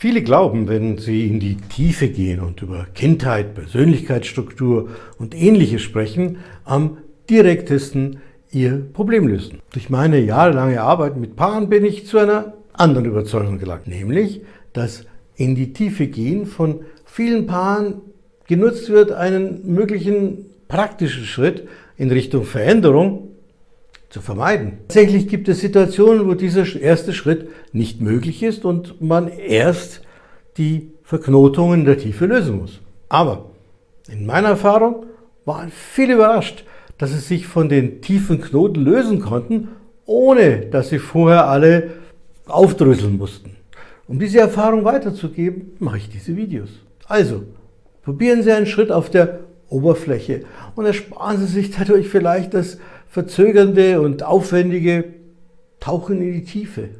Viele glauben, wenn sie in die Tiefe gehen und über Kindheit, Persönlichkeitsstruktur und Ähnliches sprechen, am direktesten ihr Problem lösen. Durch meine jahrelange Arbeit mit Paaren bin ich zu einer anderen Überzeugung gelangt, nämlich, dass in die Tiefe gehen von vielen Paaren genutzt wird, einen möglichen praktischen Schritt in Richtung Veränderung zu vermeiden. Tatsächlich gibt es Situationen, wo dieser erste Schritt nicht möglich ist und man erst die Verknotungen der Tiefe lösen muss. Aber in meiner Erfahrung waren viele überrascht, dass sie sich von den tiefen Knoten lösen konnten, ohne dass sie vorher alle aufdröseln mussten. Um diese Erfahrung weiterzugeben, mache ich diese Videos. Also, probieren Sie einen Schritt auf der Oberfläche und ersparen Sie sich dadurch vielleicht das verzögernde und aufwendige Tauchen in die Tiefe.